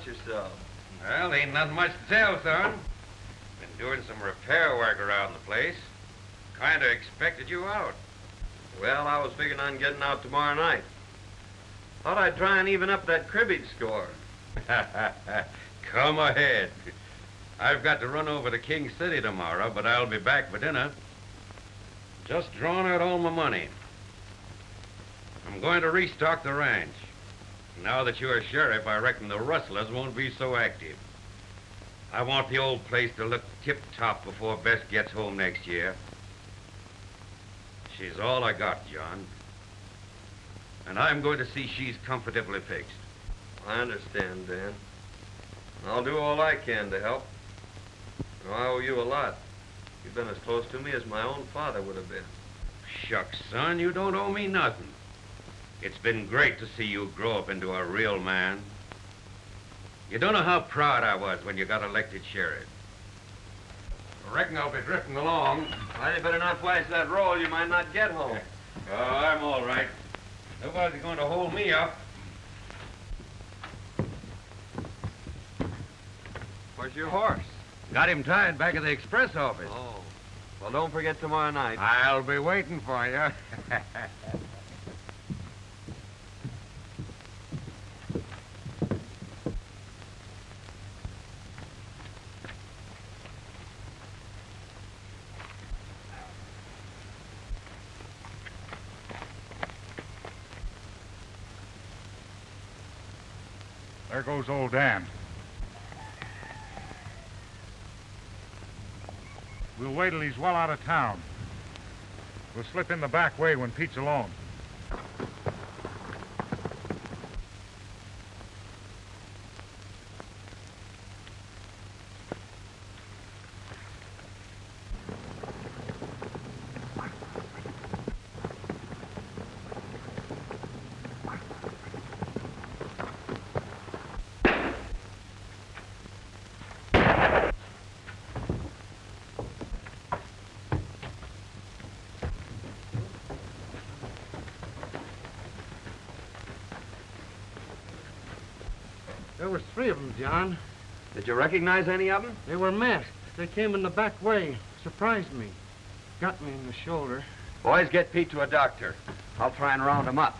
about yourself. Well, ain't nothing much to tell, son. Been doing some repair work around the place. Kinda expected you out. Well, I was figuring on getting out tomorrow night. Thought I'd try and even up that cribbage score. Come ahead. I've got to run over to King City tomorrow, but I'll be back for dinner. Just drawn out all my money. I'm going to restock the ranch. Now that you're sheriff, I reckon the rustlers won't be so active. I want the old place to look tip-top before Bess gets home next year. She's all I got, John. And I'm going to see she's comfortably fixed. I understand, Dan. I'll do all I can to help. I owe you a lot. You've been as close to me as my own father would have been. Shucks, son, you don't owe me nothing. It's been great to see you grow up into a real man. You don't know how proud I was when you got elected sheriff. I reckon I'll be drifting along. Well, you better not flash that roll. You might not get home. Oh, I'm all right. Nobody's going to hold me up. Where's your horse? Got him tied back at the express office. Oh. Well, don't forget tomorrow night. I'll be waiting for you. There goes old Dan. We'll wait till he's well out of town. We'll slip in the back way when Pete's alone. Was three of them, John. Did you recognize any of them? They were masked. They came in the back way. Surprised me. Got me in the shoulder. Boys, get Pete to a doctor. I'll try and round him up.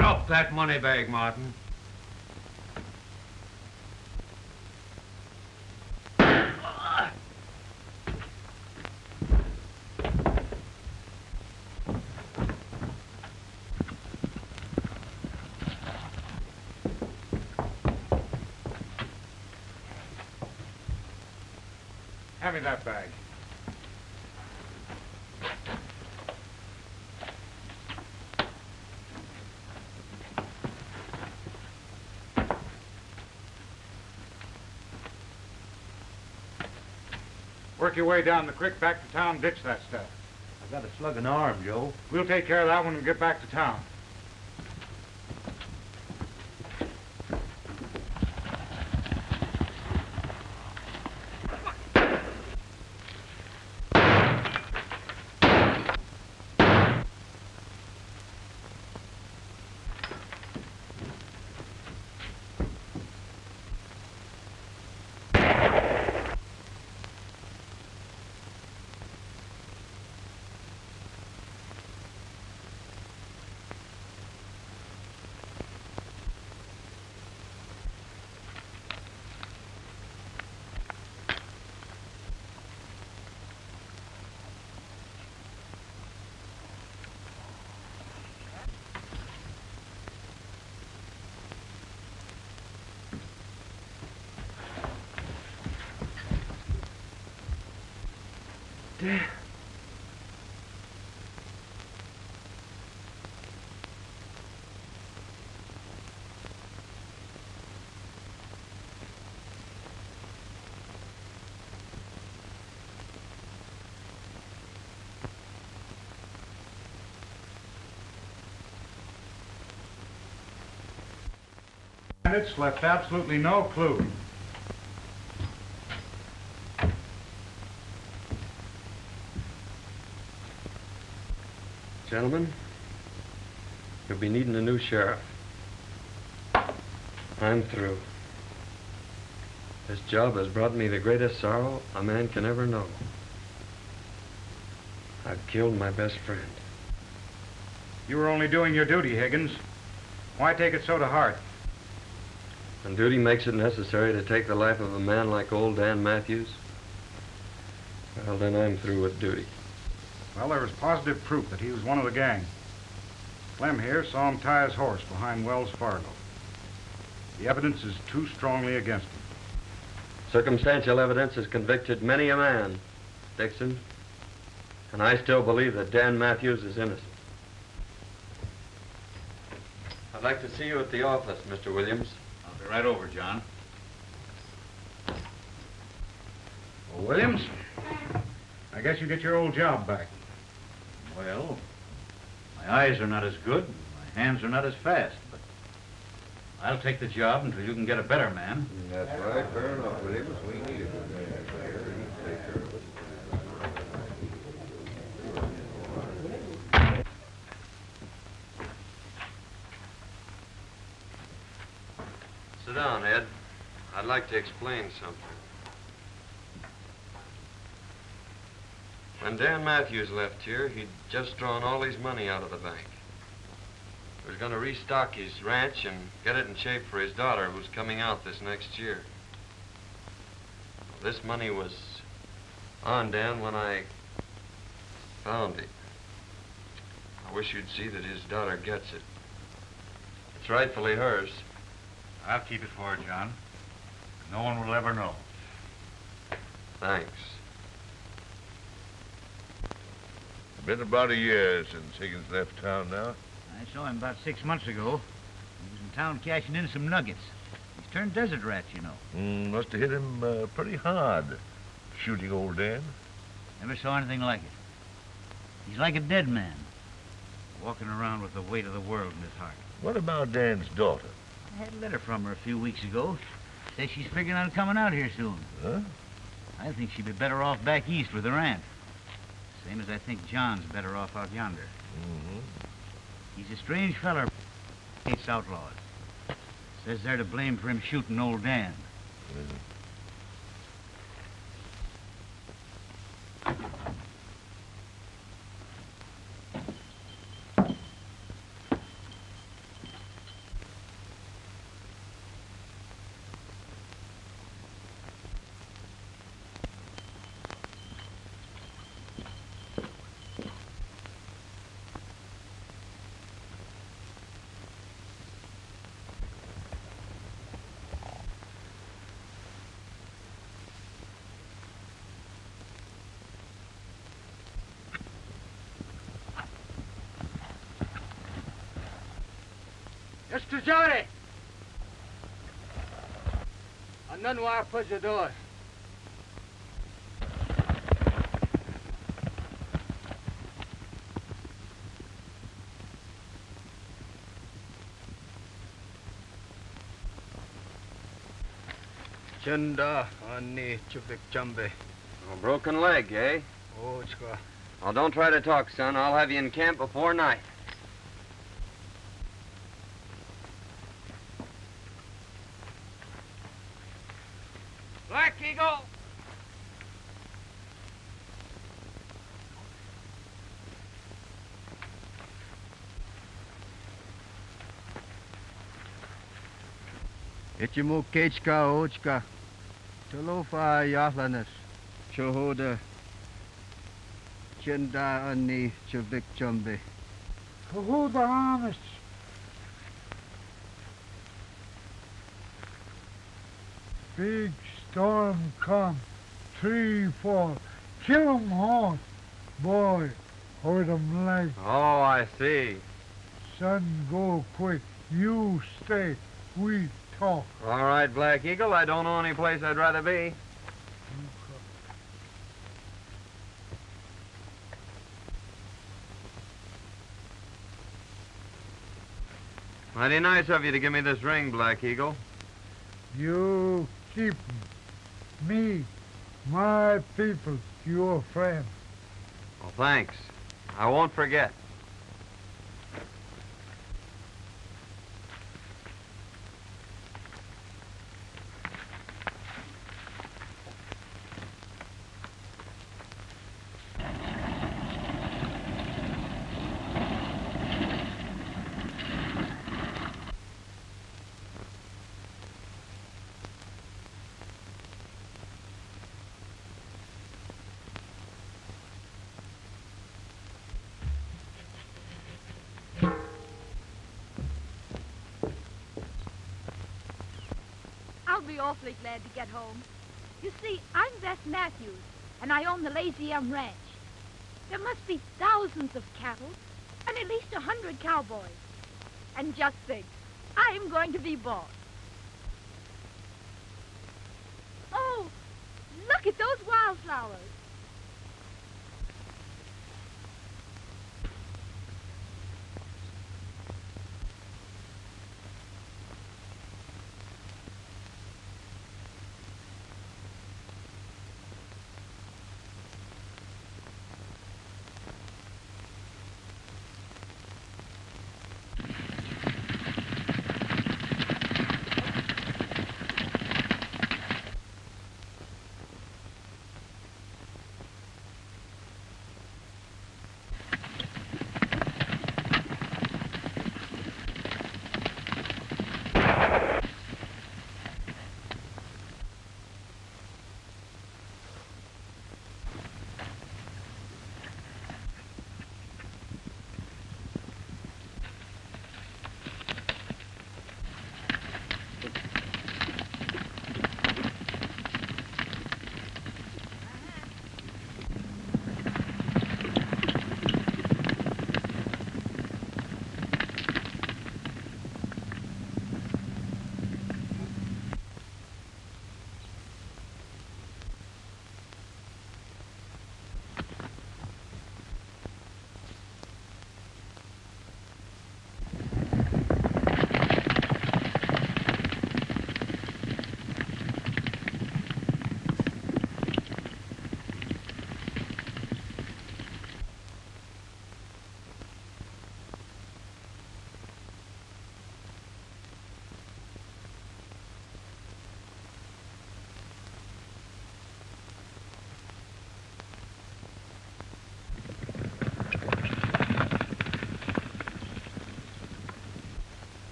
Drop that money bag, Martin. Hand me that bag. Work your way down the creek back to town, ditch that stuff. I got a slug in the arm, Joe. We'll take care of that when we get back to town. Bandits left absolutely no clue. Gentlemen, you'll be needing a new sheriff. I'm through. This job has brought me the greatest sorrow a man can ever know. I've killed my best friend. You were only doing your duty, Higgins. Why take it so to heart? And duty makes it necessary to take the life of a man like old Dan Matthews. Well, then I'm through with duty. Well, there was positive proof that he was one of the gang. Clem here saw him tie his horse behind Wells Fargo. The evidence is too strongly against him. Circumstantial evidence has convicted many a man, Dixon. And I still believe that Dan Matthews is innocent. I'd like to see you at the office, Mr. Williams. I'll be right over, John. Well, Williams, I guess you get your old job back. Well, my eyes are not as good, and my hands are not as fast, but I'll take the job until you can get a better man. That's right. Fair enough, Williams. We need it. Sit down, Ed. I'd like to explain something. When Dan Matthews left here, he'd just drawn all his money out of the bank. He was going to restock his ranch and get it in shape for his daughter, who's coming out this next year. This money was on Dan when I found it. I wish you'd see that his daughter gets it. It's rightfully hers. I'll keep it for her, John. No one will ever know. Thanks. Been about a year since Higgins left town now. I saw him about six months ago. He was in town cashing in some nuggets. He's turned desert rat, you know. Mm, must have hit him uh, pretty hard, shooting old Dan. Never saw anything like it. He's like a dead man, walking around with the weight of the world in his heart. What about Dan's daughter? I had a letter from her a few weeks ago. Says she's figuring on coming out here soon. Huh? I think she'd be better off back east with her aunt. Same as I think John's better off out yonder. Mm-hmm. He's a strange feller. Hates outlaws. Says they're to blame for him shooting old Dan. Mr. Johnny! I know why I put your door. Chenda ani chupik chambe. A broken leg, eh? Oh, it's Well, don't try to talk, son. I'll have you in camp before night. Ichimu kechka ochka. Talofa yahlanas. Chohoda. Chanda ani chubik chambe. Who the? Big storm come. Tree fall. Kill 'em all. Boy, hurt 'em leg. Oh, I see. Son, go quick. You stay. We talk. All right, Black Eagle. I don't know any place I'd rather be. Mighty nice of you to give me this ring, Black Eagle. You keep me, my people, your friend. Well, thanks. I won't forget. I'll be awfully glad to get home. You see, I'm Bess Matthews, and I own the Lazy M Ranch. There must be thousands of cattle and at least a hundred cowboys. And just think, I'm going to be boss.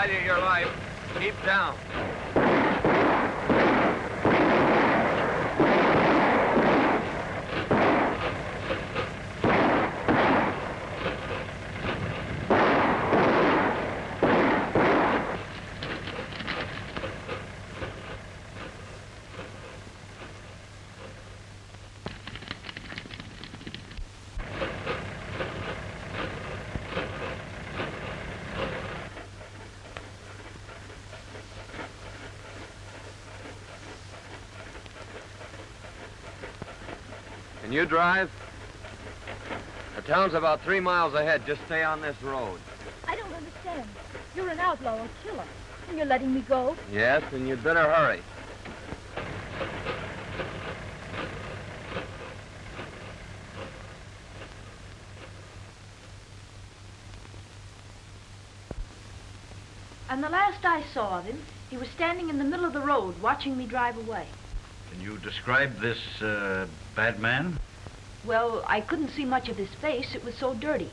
Value your life. Keep down. You drive? The town's about three miles ahead. Just stay on this road. I don't understand. You're an outlaw or killer, and you're letting me go? Yes, and you'd better hurry. And the last I saw of him, he was standing in the middle of the road watching me drive away. Can you describe this uh, bad man? Well, I couldn't see much of his face. It was so dirty.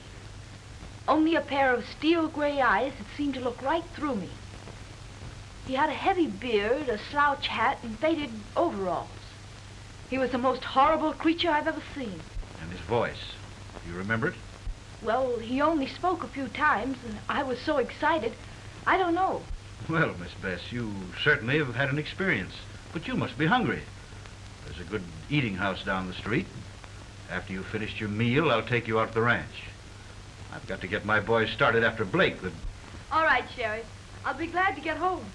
Only a pair of steel gray eyes that seemed to look right through me. He had a heavy beard, a slouch hat, and faded overalls. He was the most horrible creature I've ever seen. And his voice. You remember it? Well, he only spoke a few times, and I was so excited, I don't know. Well, Miss Bess, you certainly have had an experience. But you must be hungry. There's a good eating house down the street. After you've finished your meal, I'll take you out to the ranch. I've got to get my boys started after Blake. The... All right, Sheriff. I'll be glad to get home.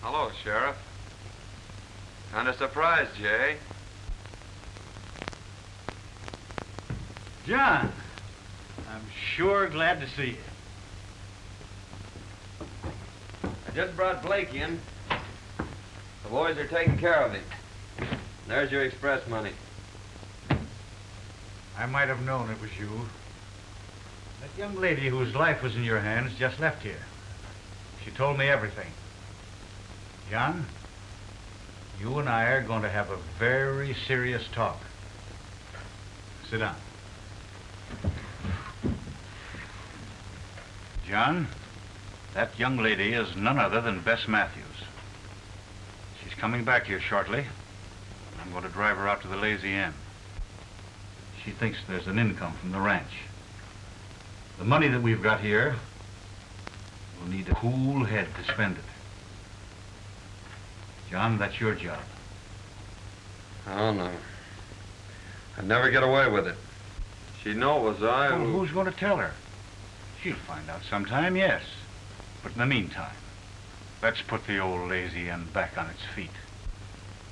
Hello, Sheriff. Kind of surprised, Jay. John, I'm sure glad to see you. I just brought Blake in. The boys are taking care of him. There's your express money. I might have known it was you. That young lady whose life was in your hands just left here. She told me everything. John, you and I are going to have a very serious talk. Sit down. John, that young lady is none other than Bess Matthews. She's coming back here shortly. I'm going to drive her out to the Lazy M. She thinks there's an income from the ranch. The money that we've got here, we'll need a cool head to spend it. John, that's your job. Oh, no. I'd never get away with it. She'd know it was I Well, who... who's going to tell her? She'll find out sometime, yes. But in the meantime, let's put the old lazy M back on its feet.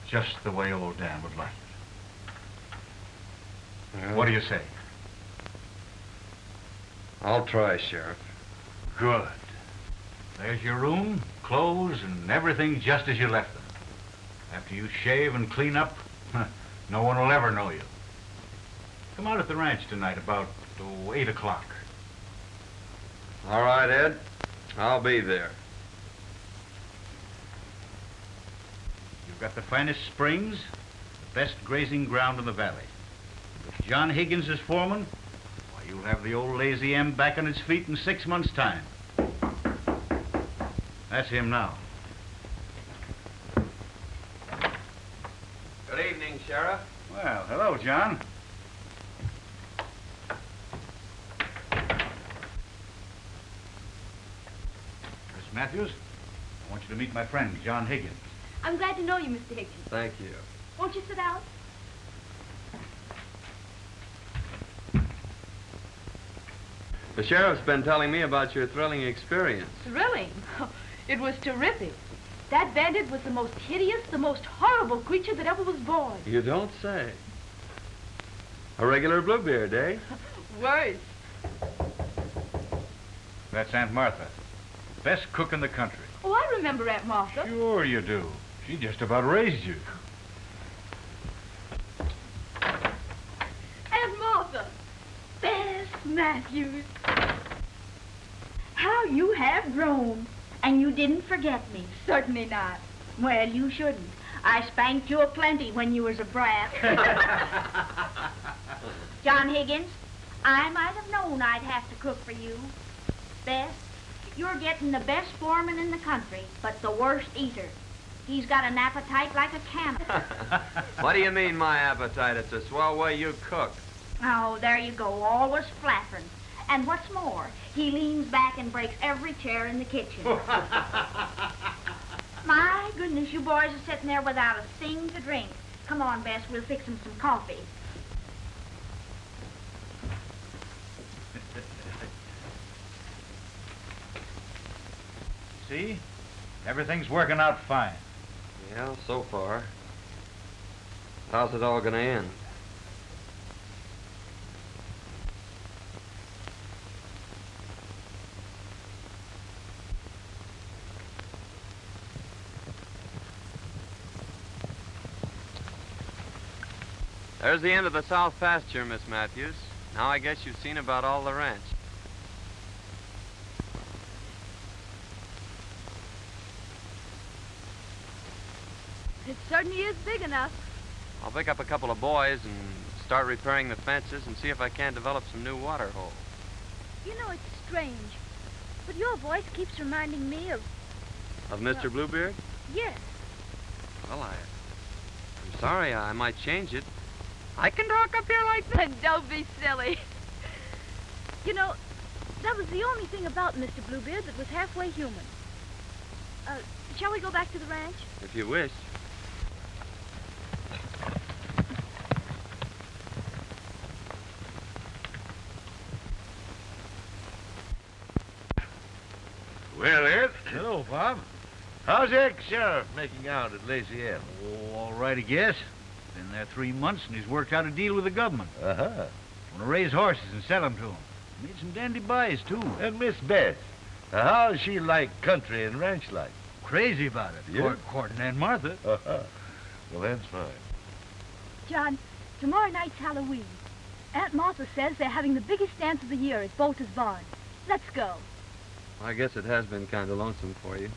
Just the way old Dan would like it. What do you say? I'll try, Sheriff. Good. There's your room, clothes, and everything just as you left them. After you shave and clean up, no one will ever know you. Come out at the ranch tonight about oh, 8 o'clock. All right, Ed. I'll be there. You've got the finest springs, the best grazing ground in the valley. If John Higgins is foreman, why, you'll have the old lazy M back on its feet in six months' time. That's him now. Good evening, Sheriff. Well, hello, John. Matthews, I want you to meet my friend, John Higgins. I'm glad to know you, Mr. Higgins. Thank you. Won't you sit down? The sheriff's been telling me about your thrilling experience. Thrilling. It was terrific. That bandit was the most hideous, the most horrible creature that ever was born. You don't say. A regular Bluebeard, eh? Worse. That's Aunt Martha. Best cook in the country. Oh, I remember Aunt Martha. Sure you do. She just about raised you. Aunt Martha. Bess Matthews. How you have grown. And you didn't forget me. Certainly not. Well, you shouldn't. I spanked you a plenty when you was a brat. John Higgins, I might have known I'd have to cook for you. Bess, you're getting the best foreman in the country, but the worst eater. He's got an appetite like a camel. What do you mean, my appetite? It's a swell way you cook. Oh, there you go, always flapping. And what's more, he leans back and breaks every chair in the kitchen. My goodness, you boys are sitting there without a thing to drink. Come on, Bess, we'll fix 'em some coffee. See? Everything's working out fine. Yeah, so far. How's it all gonna end? There's the end of the south pasture, Miss Matthews. Now I guess you've seen about all the ranch. It certainly is big enough. I'll pick up a couple of boys and start repairing the fences and see if I can't develop some new water holes. You know, it's strange. But your voice keeps reminding me of... Of Mr. Bluebeard? Yes. Well, I... I'm sorry, I might change it. I can talk up here like that. Don't be silly. You know, that was the only thing about Mr. Bluebeard that was halfway human. Uh, shall we go back to the ranch? If you wish. Well, Ed. Hello, Bob. How's the ex-sheriff making out at Lazy M? Oh, all right, I guess. Been there three months, and he's worked out a deal with the government. Uh-huh. Want to raise horses and sell 'em to him. Made some dandy buys, too. And Miss Bess, uh, how's she like country and ranch life? Crazy about it. Yeah? Court, courting Aunt Martha. Uh-huh. Well, that's fine. John, tomorrow night's Halloween. Aunt Martha says they're having the biggest dance of the year at Bolter's Barn. Let's go. I guess it has been kind of lonesome for you.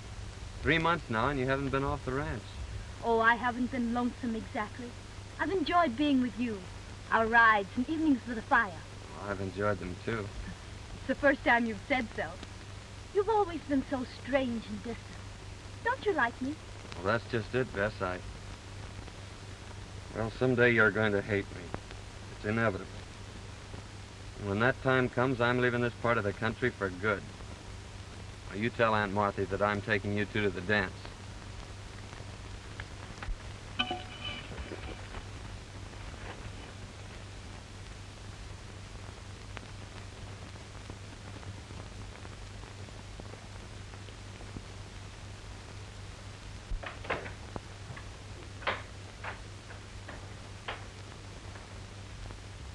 Three months now, and you haven't been off the ranch. Oh, I haven't been lonesome exactly. I've enjoyed being with you. Our rides and evenings with the fire. Well, I've enjoyed them, too. It's the first time you've said so. You've always been so strange and distant. Don't you like me? Well, that's just it, Bess. I... Well, someday you're going to hate me. It's inevitable. And when that time comes, I'm leaving this part of the country for good. You tell Aunt Martha that I'm taking you two to the dance.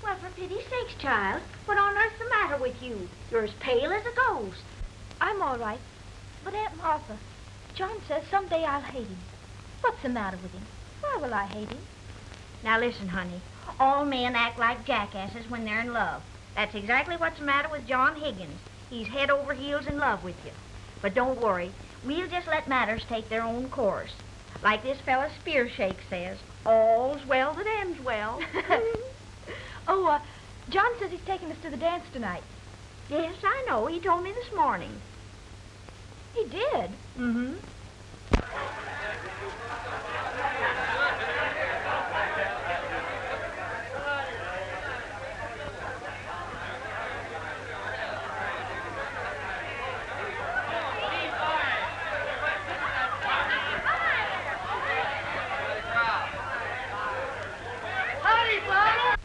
Well, for pity's sakes, child, what on earth's the matter with you? You're as pale as a ghost. I'm all right. But Aunt Martha, John says someday I'll hate him. What's the matter with him? Why will I hate him? Now listen, honey. All men act like jackasses when they're in love. That's exactly what's the matter with John Higgins. He's head over heels in love with you. But don't worry. We'll just let matters take their own course. Like this fella Spearshake says, all's well that ends well. oh, uh, John says he's taking us to the dance tonight. Yes, I know. He told me this morning. He did? Mm-hmm.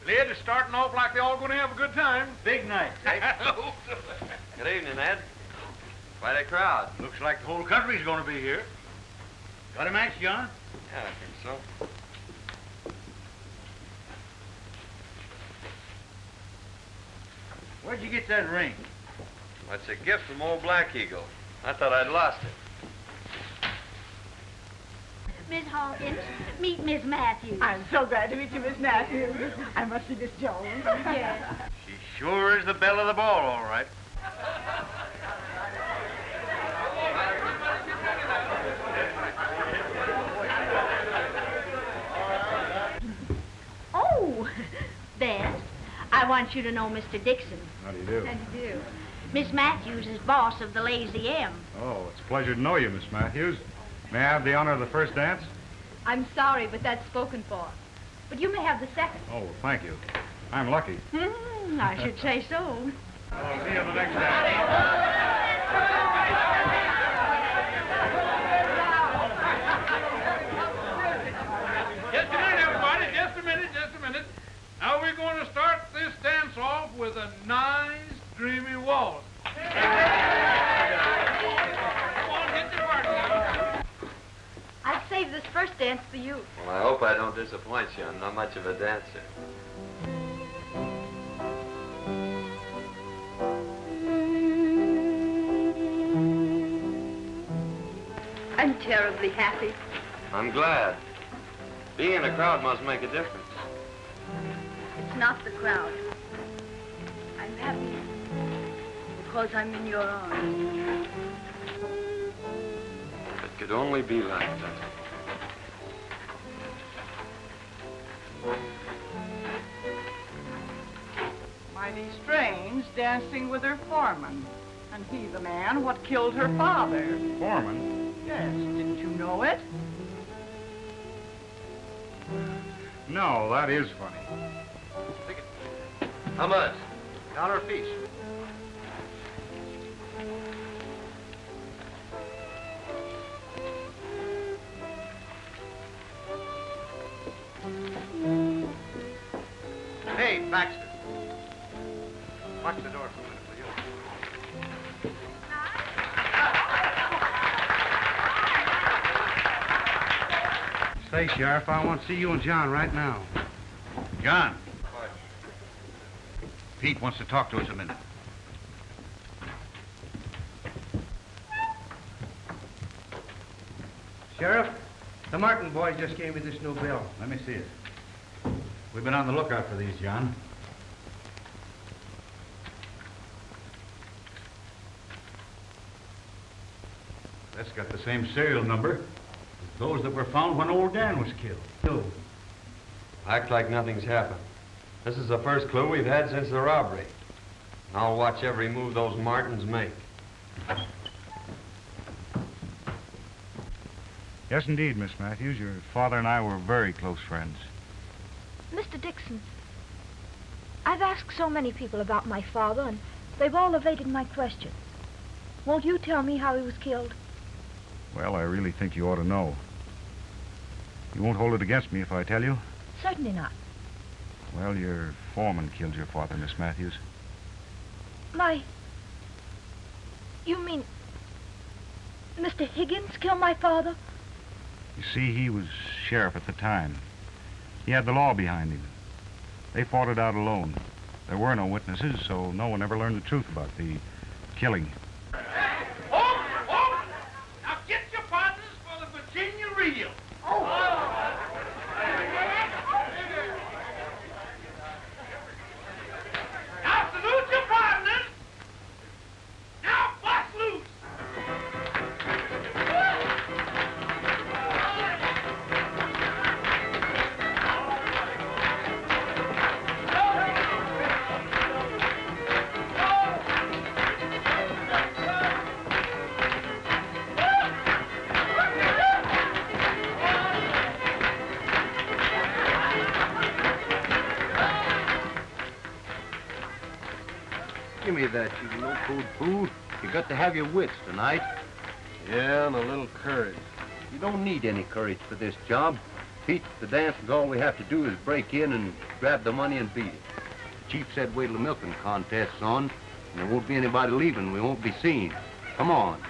Lid is starting off like they're all going to have a good time. Big night, Good evening, Ed. Quite a crowd. Looks like the whole country's going to be here. Got a match, John? Yeah, I think so. Where'd you get that ring? That's a gift from old Black Eagle. I thought I'd lost it. Miss Hawkins, meet Miss Matthews. I'm so glad to meet you, Miss Matthews. I must see Miss Jones. Yes. She sure is the belle of the ball, all right. Want you to know Mr. Dixon. How do you do? How do you do? Miss Matthews is boss of the Lazy M. Oh, it's a pleasure to know you, Miss Matthews. May I have the honor of the first dance? I'm sorry, but that's spoken for. But you may have the second. Oh, well, thank you. I'm lucky. Hmm, I should say so. I'll see you the next dance. Just a minute, everybody. Just a minute, just a minute. Now we're going to start this dance off with a nice, dreamy waltz. Come on, get your party now. I've saved this first dance for you. Well, I hope I don't disappoint you. I'm not much of a dancer. I'm terribly happy. I'm glad. Being in a crowd must make a difference. It's not the crowd. Because I'm in your arms. It could only be like that. Mighty strange, dancing with her foreman. And he the man what killed her father. Foreman? Yes, didn't you know it? No, that is funny. How much? Dollar a Hey, Baxter. Watch the door for a minute, will you? Say, Sheriff, I want to see you and John right now. John. Pete wants to talk to us a minute. Sheriff, the Martin boys just gave me this new bill. Let me see it. We've been on the lookout for these, John. That's got the same serial number as those that were found when old Dan was killed. No. Act like nothing's happened. This is the first clue we've had since the robbery. I'll watch every move those Martins make. Yes, indeed, Miss Matthews. Your father and I were very close friends. Mr. Dixon, I've asked so many people about my father, and they've all evaded my questions. Won't you tell me how he was killed? Well, I really think you ought to know. You won't hold it against me if I tell you? Certainly not. Well, your foreman killed your father, Miss Matthews. My. You mean. Mr. Higgins killed my father? You see, he was sheriff at the time. He had the law behind him. They fought it out alone. There were no witnesses, so no one ever learned the truth about the killing. You got to have your wits tonight. Yeah, and a little courage. You don't need any courage for this job. Pete, the dance is all we have to do is break in and grab the money and beat it. The chief said wait till the milking contest's on, and there won't be anybody leaving. We won't be seen. Come on.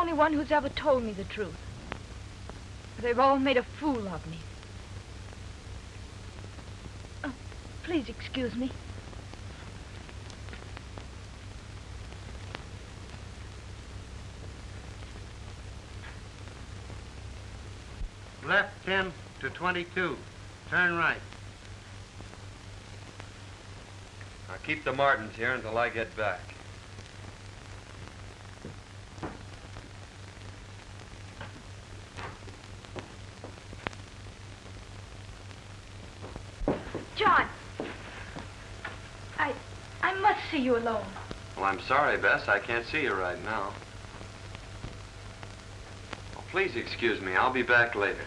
Only one who's ever told me the truth. They've all made a fool of me. Oh, please excuse me. Left 10 to 22. Turn right. Now keep the Martins here until I get back. John! I... I must see you alone. Well, I'm sorry, Bess. I can't see you right now. Oh, please excuse me. I'll be back later.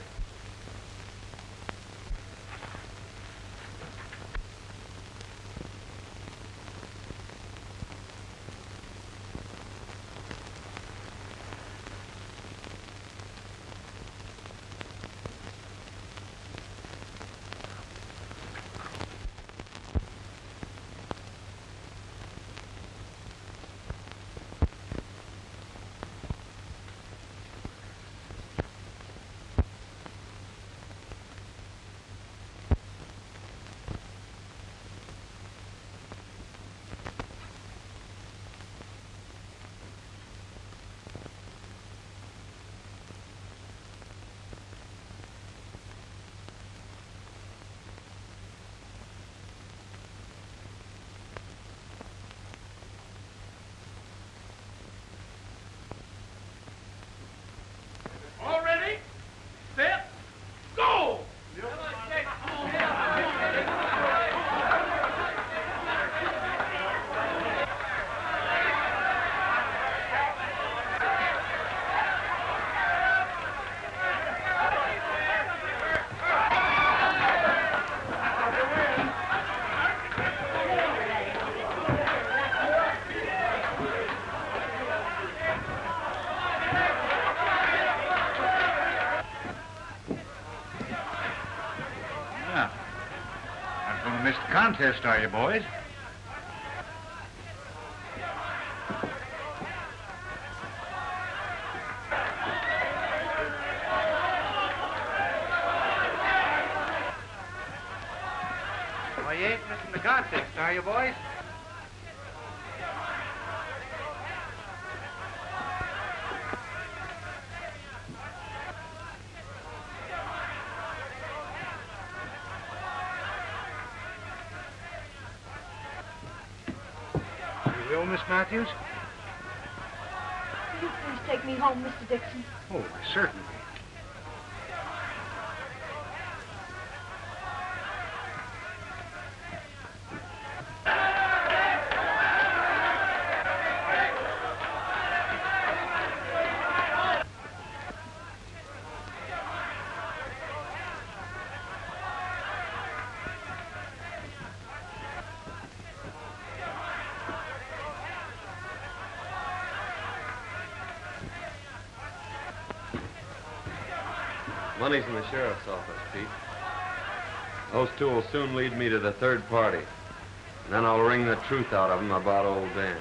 All ready? Set. Go! Yeah. Not going to miss the contest, are you, boys? Well, you ain't missing the contest, are you, boys? Matthews? Will you please take me home, Mr. Dixon? Oh, certainly. Sheriff's office, Pete. Those two will soon lead me to the third party. And then I'll wring the truth out of them about old Dan.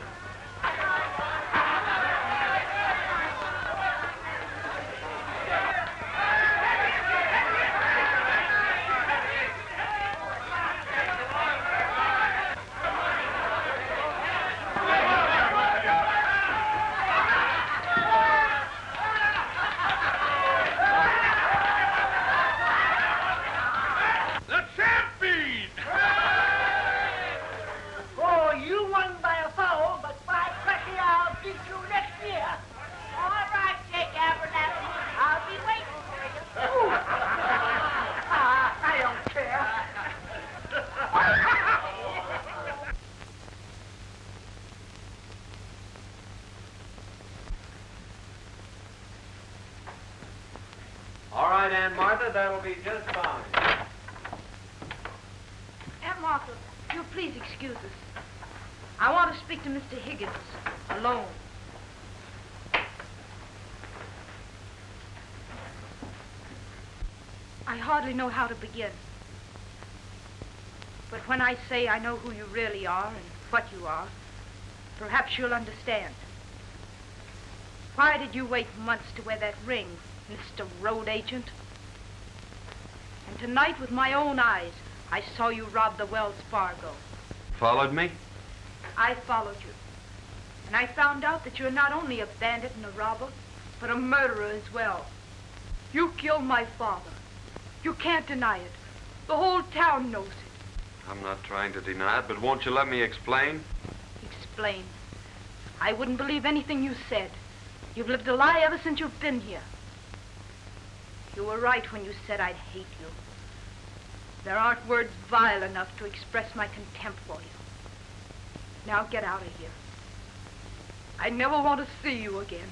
That'll be just fine. Aunt Martha, you'll please excuse us. I want to speak to Mr. Higgins alone. I hardly know how to begin. But when I say I know who you really are and what you are, perhaps you'll understand. Why did you wait months to wear that ring, Mr. Road Agent? Tonight, with my own eyes, I saw you rob the Wells Fargo. Followed me? I followed you. And I found out that you're not only a bandit and a robber, but a murderer as well. You killed my father. You can't deny it. The whole town knows it. I'm not trying to deny it, but won't you let me explain? Explain. I wouldn't believe anything you said. You've lived a lie ever since you've been here. You were right when you said I'd hate you. There aren't words vile enough to express my contempt for you. Now get out of here. I never want to see you again.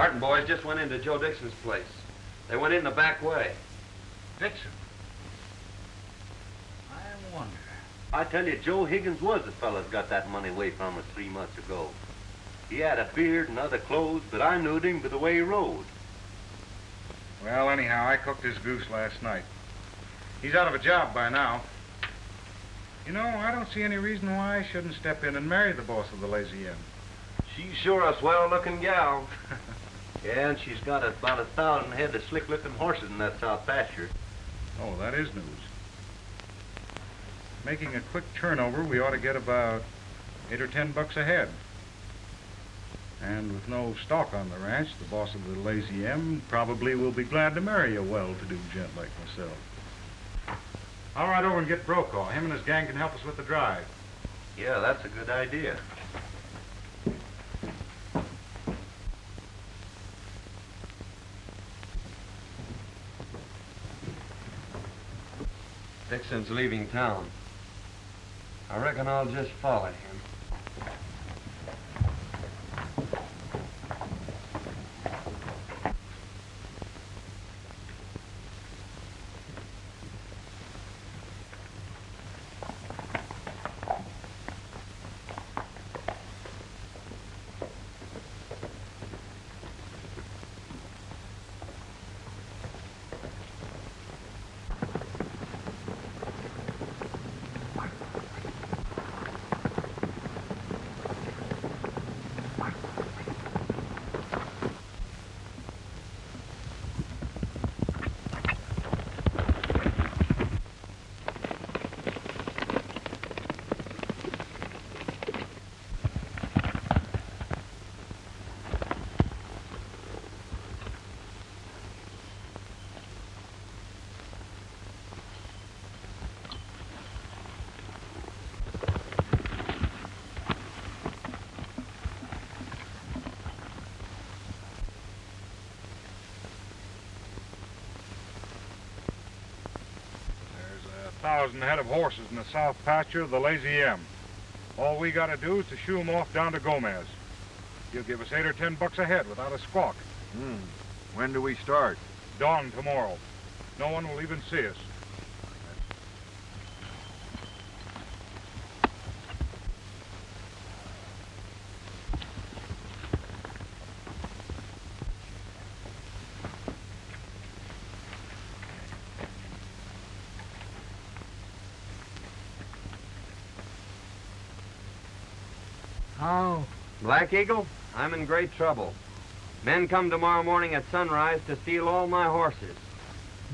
Martin boys just went into Joe Dixon's place. They went in the back way. Dixon? I wonder. I tell you, Joe Higgins was the fella that got that money away from us three months ago. He had a beard and other clothes, but I knowed him by the way he rode. Well, anyhow, I cooked his goose last night. He's out of a job by now. You know, I don't see any reason why I shouldn't step in and marry the boss of the Lazy M. She's sure a swell-looking gal. yeah, and she's got about a thousand head of slick-looking horses in that south pasture. Oh, that is news. Making a quick turnover, we ought to get about eight or ten bucks a head. And with no stock on the ranch, the boss of the Lazy M probably will be glad to marry a well-to-do gent like myself. I'll ride over and get Brokaw. Him and his gang can help us with the drive. Yeah, that's a good idea. Dixon's leaving town. I reckon I'll just follow him. Thousand head of horses in the south pasture of the Lazy M. All we gotta do is to shoo 'em off down to Gomez. He'll give us eight or ten bucks a head without a squawk. Hmm. When do we start? Dawn tomorrow. No one will even see us. How? Black Eagle, I'm in great trouble. Men come tomorrow morning at sunrise to steal all my horses.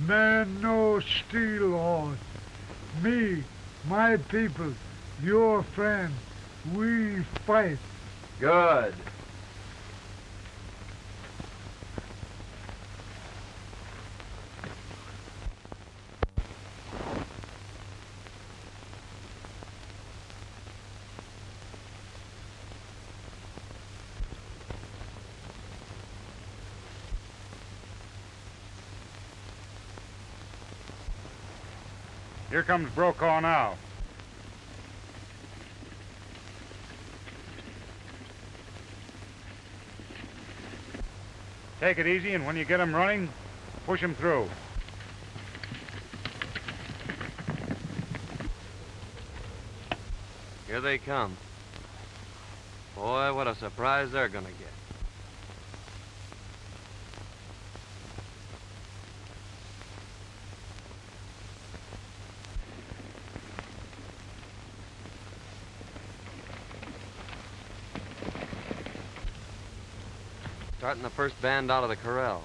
Men no steal horse. Me, my people, your friend, we fight. Good. Comes Brokaw now. Take it easy, and when you get 'em running, Push him through. Here they come. Boy, what a surprise they're gonna get. Starting the first band out of the corral.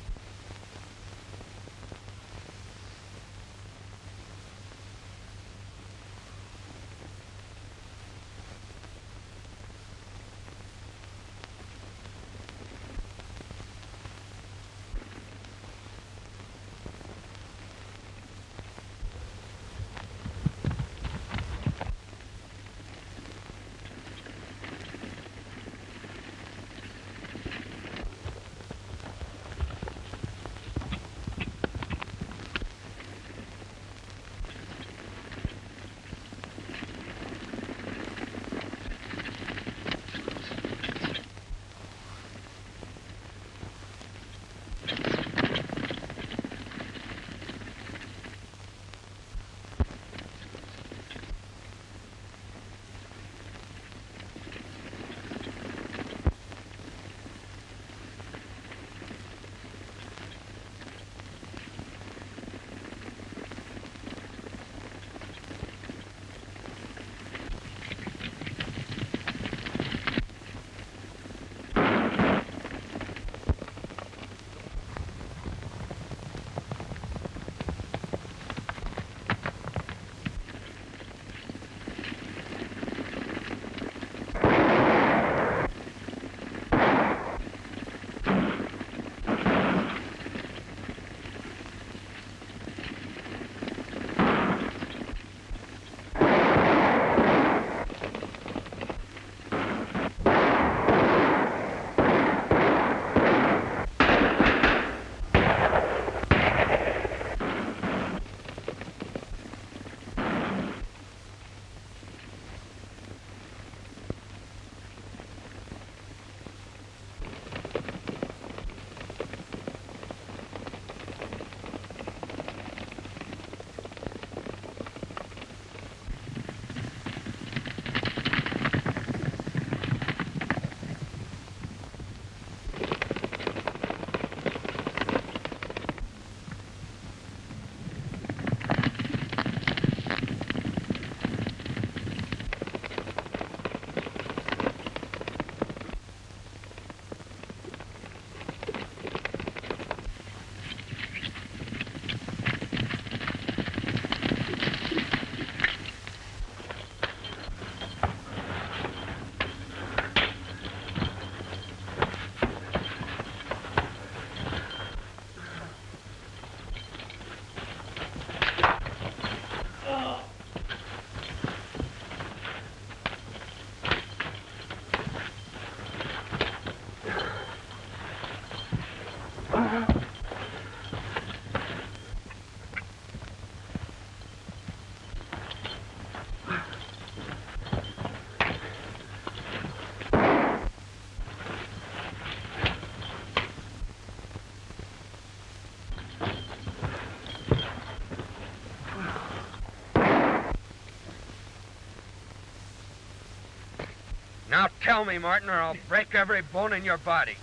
Tell me, Martin, or I'll break every bone in your body.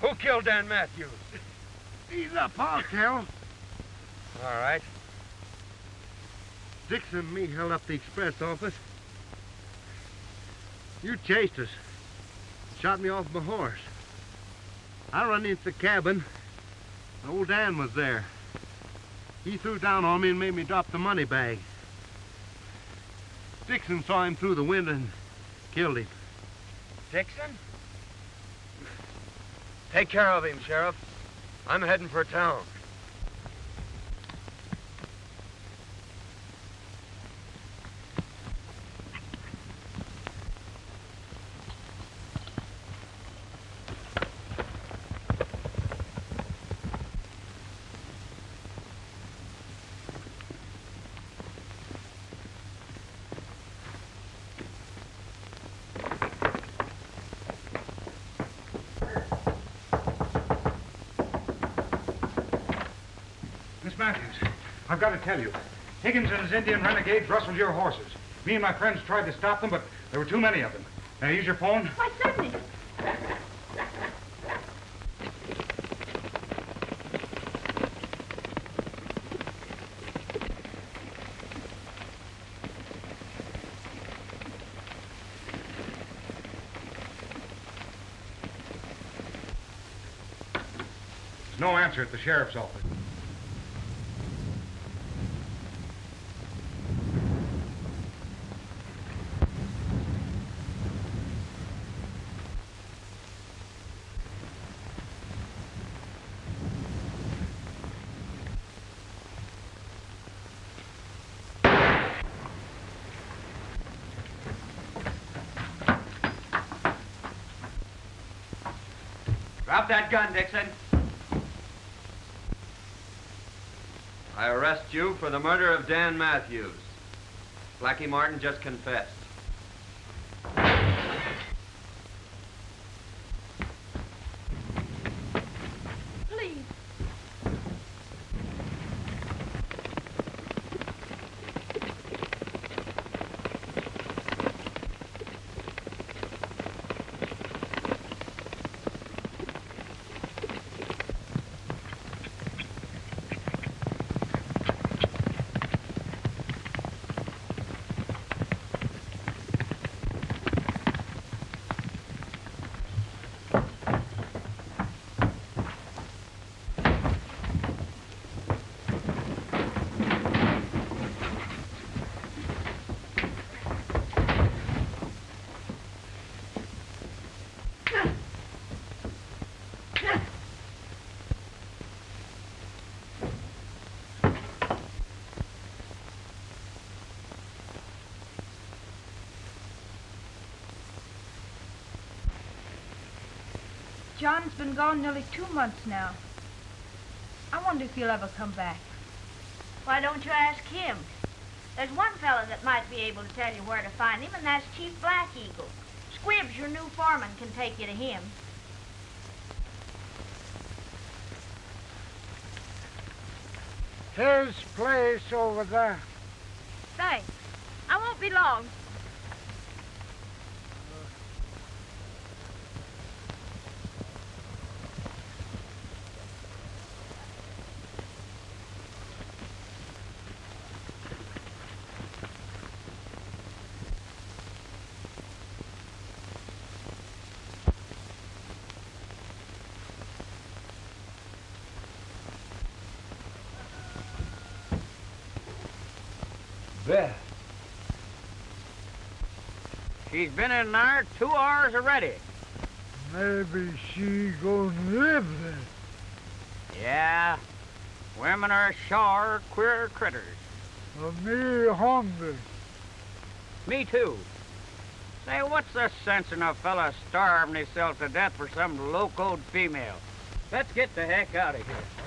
Who killed Dan Matthews? He's up, I'll tell. All right. Dixon and me held up the express office. You chased us. Shot me off my horse. I run into the cabin. Old Dan was there. He threw down on me and made me drop the money bag. Dixon saw him through the window and killed him. Dixon? Take care of him, Sheriff. I'm heading for town. Got to tell you. Higgins and his Indian renegades rustled your horses. Me and my friends tried to stop them, but there were too many of them. Now, use your phone. Why, certainly. There's no answer at the sheriff's office. Drop that gun, Dixon. I arrest you for the murder of Dan Matthews. Blackie Martin just confessed. John's been gone nearly two months now. I wonder if he'll ever come back. Why don't you ask him? There's one fellow that might be able to tell you where to find him, and that's Chief Black Eagle. Squibbs, your new foreman, can take you to him. His place over there. Thanks. I won't be long. Bess. She's been in there two hours already. Maybe she gonna live there. Yeah. Women are sure queer critters. Me hungry. Me too. Say, what's the sense in a fella starving himself to death for some low-code female? Let's get the heck out of here.